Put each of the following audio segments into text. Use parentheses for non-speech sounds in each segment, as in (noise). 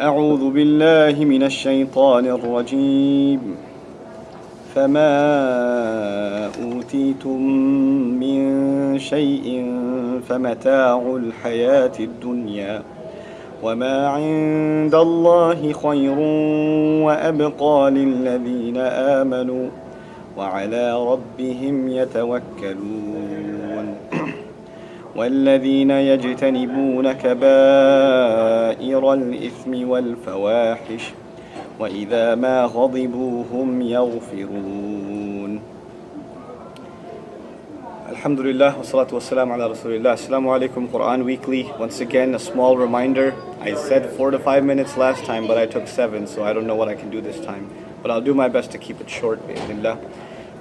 أعوذ بالله من الشيطان الرجيم. فما أوتيتم من شيء فمتاع الحياة الدنيا وما عند الله خير وأبقى للذين آمنوا وعلى ربهم يتوكلون. والذين يجتنبون كبائر الإثم والفواحش وإذا ما غضبوا هم يغفرون Alhamdulillah, wassalatu wassalam ala Rasulillah. Assalamu alaikum, Quran Weekly. Once again, a small reminder. I said four to five minutes last time, but I took seven, so I don't know what I can do this time. But I'll do my best to keep it short, bi'idhnillah.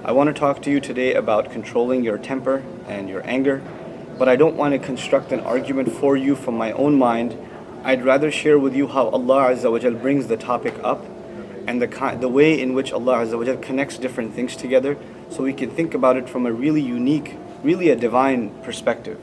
I want to talk to you today about controlling your temper and your anger, but I don't want to construct an argument for you from my own mind. I'd rather share with you how Allah Azza wa Jal brings the topic up and the, the way in which Allah Azza wa Jal connects different things together so we can think about it from a really unique, really a divine perspective.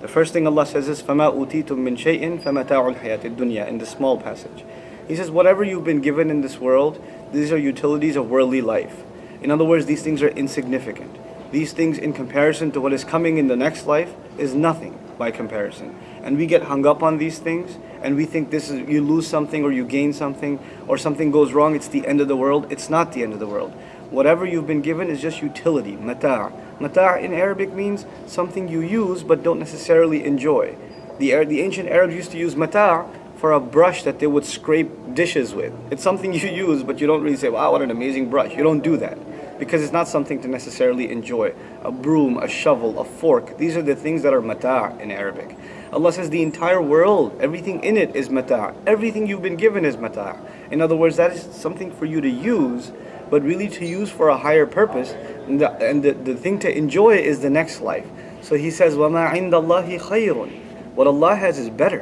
The first thing Allah says is فَمَا أُوتِيتُم مِّن شَيْءٍ فَمَتَاعُ الْحَيَاةِ الدُّنْيَا in the small passage. He says, whatever you've been given in this world, these are utilities of worldly life. In other words, these things are insignificant. These things in comparison to what is coming in the next life is nothing by comparison. And we get hung up on these things and we think this is you lose something or you gain something or something goes wrong, it's the end of the world. It's not the end of the world. Whatever you've been given is just utility, mata'. Mata' in Arabic means something you use but don't necessarily enjoy. The, the ancient Arabs used to use mata' for a brush that they would scrape dishes with. It's something (laughs) you use but you don't really say, wow, what an amazing brush. You don't do that because it's not something to necessarily enjoy. A broom, a shovel, a fork, these are the things that are mata' in Arabic. Allah says the entire world, everything in it is mata'. Everything you've been given is mata'. In other words, that is something for you to use but really to use for a higher purpose. And the, and the, the thing to enjoy is the next life. So he says, وَمَا عِنْدَ اللَّهِ خَيْرٌ What Allah has is better.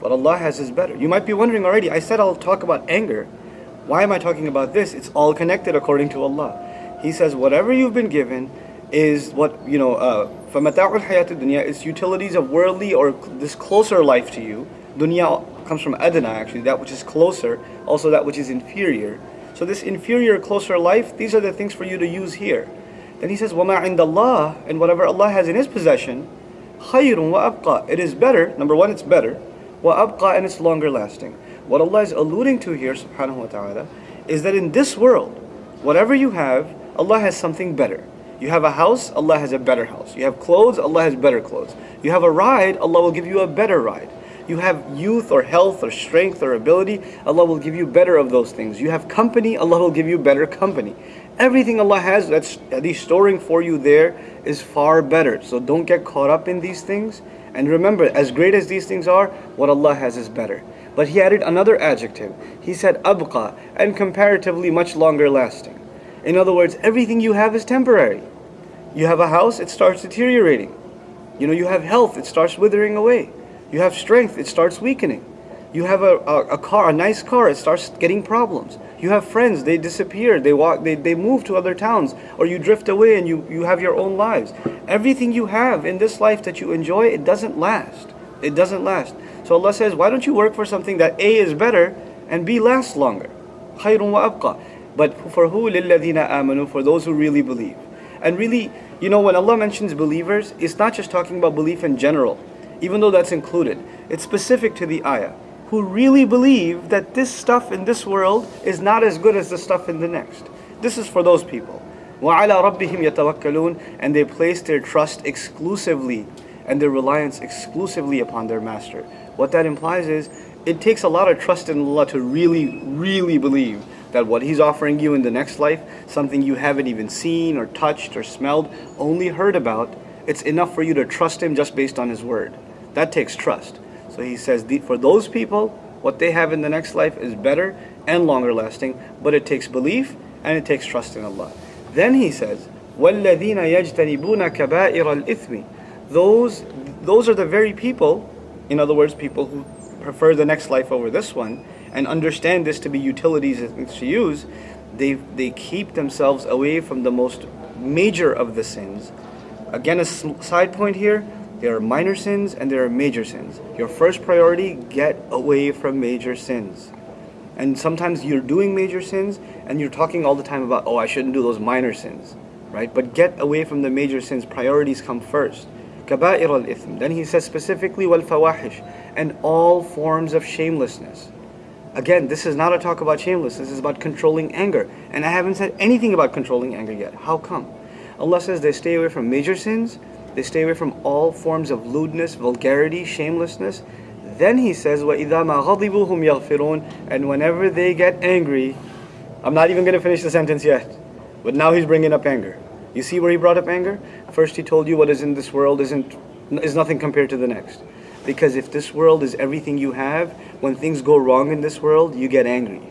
What Allah has is better. You might be wondering already, I said I'll talk about anger. Why am I talking about this? It's all connected according to Allah. He says, whatever you've been given is what, you know, uh, فَمَتَاعُ الْحَيَاةِ الدُّنْيا is utilities of worldly or this closer life to you. Dunya comes from adna actually, that which is closer, also that which is inferior. So this inferior, closer life, these are the things for you to use here. Then he says, وَمَا عِنْدَ اللَّهِ And whatever Allah has in His possession, خَيْرٌ وَأَبْقَى It is better, number one, it's better, وَأَبْقَى And it's longer lasting. What Allah is alluding to here, subhanahu wa ta'ala, is that in this world, whatever you have, Allah has something better. You have a house, Allah has a better house. You have clothes, Allah has better clothes. You have a ride, Allah will give you a better ride. You have youth or health or strength or ability, Allah will give you better of those things. You have company, Allah will give you better company. Everything Allah has that's He's storing for you there is far better. So don't get caught up in these things. And remember, as great as these things are, what Allah has is better. But he added another adjective. He said abqa, and comparatively much longer lasting. In other words, everything you have is temporary. You have a house, it starts deteriorating. You know, you have health, it starts withering away. You have strength, it starts weakening. You have a, a, a, car, a nice car, it starts getting problems. You have friends, they disappear, they walk, they, they move to other towns, or you drift away and you, you have your own lives. Everything you have in this life that you enjoy, it doesn't last. It doesn't last. So Allah says, why don't you work for something that A is better and B lasts longer? خَيْرٌ وَأَبْقَى But for who? لِلَّذِينَ آمَنُوا For those who really believe. And really, you know, when Allah mentions believers, it's not just talking about belief in general even though that's included. It's specific to the ayah. Who really believe that this stuff in this world is not as good as the stuff in the next. This is for those people. وَعَلَى رَبِّهِمْ يَتَوَكَّلُونَ And they place their trust exclusively and their reliance exclusively upon their master. What that implies is, it takes a lot of trust in Allah to really, really believe that what He's offering you in the next life, something you haven't even seen or touched or smelled, only heard about, it's enough for you to trust Him just based on His word. That takes trust. So he says, for those people, what they have in the next life is better and longer lasting, but it takes belief and it takes trust in Allah. Then he says, وَالَّذِينَ يَجْتَنِبُونَ كَبَائِرَ الْإِثْمِ Those, those are the very people, in other words, people who prefer the next life over this one, and understand this to be utilities and things to use, they, they keep themselves away from the most major of the sins. Again, a side point here, There are minor sins and there are major sins. Your first priority, get away from major sins. And sometimes you're doing major sins and you're talking all the time about, oh, I shouldn't do those minor sins, right? But get away from the major sins. Priorities come first. Kaba'ir al-ithm. Then he says specifically, fawahish. And all forms of shamelessness. Again, this is not a talk about shamelessness, this is about controlling anger. And I haven't said anything about controlling anger yet. How come? Allah says they stay away from major sins, they stay away from all forms of lewdness, vulgarity, shamelessness. Then he says, وَإِذَا مَا غَضِبُوا هُمْ يَغْفِرُونَ And whenever they get angry, I'm not even going to finish the sentence yet. But now he's bringing up anger. You see where he brought up anger? First he told you what is in this world isn't is nothing compared to the next. Because if this world is everything you have, when things go wrong in this world, you get angry.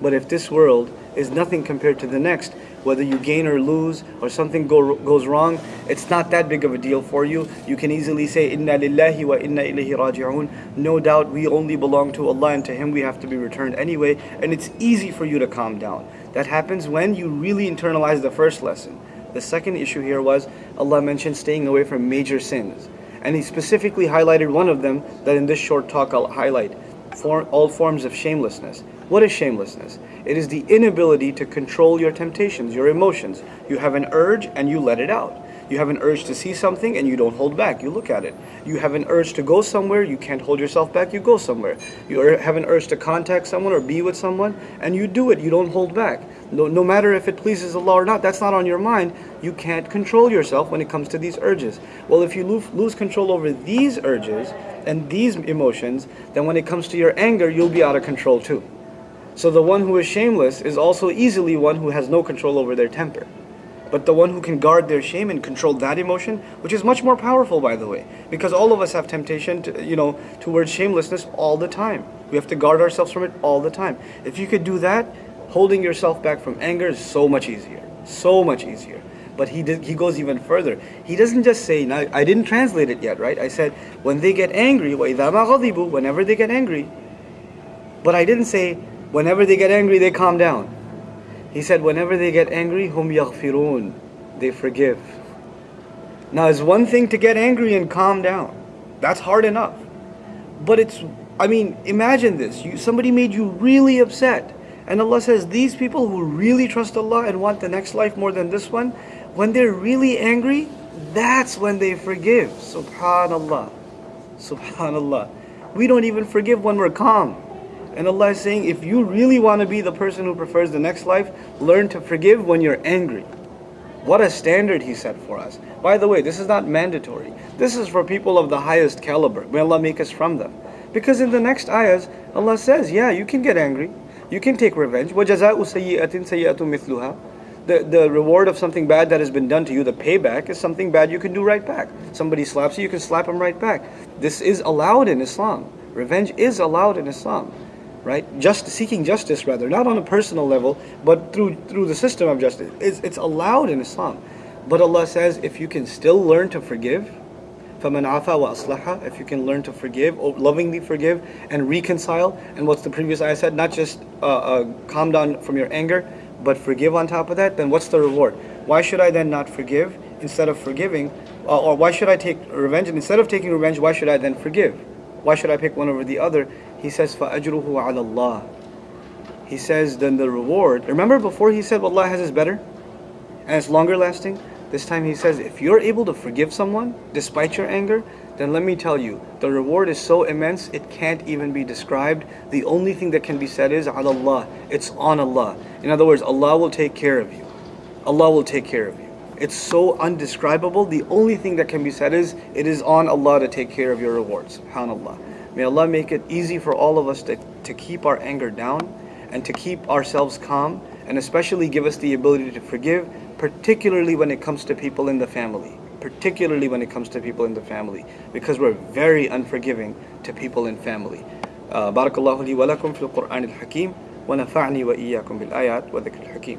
But if this world is nothing compared to the next, whether you gain or lose or something go, goes wrong, it's not that big of a deal for you. You can easily say, Inna lillahi wa inna ilayhi raji'un. No doubt we only belong to Allah and to Him we have to be returned anyway. And it's easy for you to calm down. That happens when you really internalize the first lesson. The second issue here was Allah mentioned staying away from major sins. And He specifically highlighted one of them that in this short talk I'll highlight for all forms of shamelessness. What is shamelessness? It is the inability to control your temptations, your emotions. You have an urge and you let it out. You have an urge to see something and you don't hold back. You look at it. You have an urge to go somewhere. You can't hold yourself back. You go somewhere. You er, have an urge to contact someone or be with someone and you do it. You don't hold back. No, no matter if it pleases Allah or not, that's not on your mind. You can't control yourself when it comes to these urges. Well, if you lose, lose control over these urges and these emotions, then when it comes to your anger, you'll be out of control too. So the one who is shameless is also easily one who has no control over their temper. But the one who can guard their shame and control that emotion, which is much more powerful by the way, because all of us have temptation to, you know, towards shamelessness all the time. We have to guard ourselves from it all the time. If you could do that, holding yourself back from anger is so much easier. So much easier. But he did, he goes even further. He doesn't just say, now I didn't translate it yet, right? I said, when they get angry, whenever they get angry. But I didn't say, whenever they get angry, they calm down. He said, whenever they get angry, hum yaghfirun, they forgive. Now, it's one thing to get angry and calm down. That's hard enough. But it's, I mean, imagine this. You, somebody made you really upset. And Allah says, these people who really trust Allah and want the next life more than this one, when they're really angry, that's when they forgive. Subhanallah. Subhanallah. We don't even forgive when we're calm. And Allah is saying, if you really want to be the person who prefers the next life, learn to forgive when you're angry. What a standard He set for us. By the way, this is not mandatory. This is for people of the highest caliber. May Allah make us from them. Because in the next ayahs, Allah says, yeah, you can get angry. You can take revenge. وَجَزَاءُ سَيِّئَةٍ سَيِّئَةٌ مِثْلُهَا the, the reward of something bad that has been done to you, the payback, is something bad you can do right back. Somebody slaps you, you can slap him right back. This is allowed in Islam. Revenge is allowed in Islam right? Just seeking justice, rather, not on a personal level, but through through the system of justice. It's, it's allowed in Islam. But Allah says, if you can still learn to forgive, فَمَنْ عَفَى وَأَصْلَحَ If you can learn to forgive, oh, lovingly forgive, and reconcile. And what's the previous I said? Not just uh, uh, calm down from your anger, but forgive on top of that. Then what's the reward? Why should ayah then not forgive instead of forgiving? Uh, or why should I take revenge? And instead of taking revenge, why should I then forgive? Why should I pick one over the other? He says, فَأَجْرُهُ عَلَى اللَّهِ He says, then the reward. Remember before he said, Allah has is better? And it's longer lasting? This time he says, if you're able to forgive someone despite your anger, then let me tell you, the reward is so immense it can't even be described. The only thing that can be said is Allah. It's on Allah. In other words, Allah will take care of you. Allah will take care of you. It's so undescribable. The only thing that can be said is it is on Allah to take care of your rewards. SubhanAllah. May Allah make it easy for all of us to, to keep our anger down and to keep ourselves calm and especially give us the ability to forgive, particularly when it comes to people in the family. Particularly when it comes to people in the family, because we're very unforgiving to people in family. بارك الله لي ولكم في القرآن الحكيم ونفعني وإياكم بالآيات وذكر الحكيم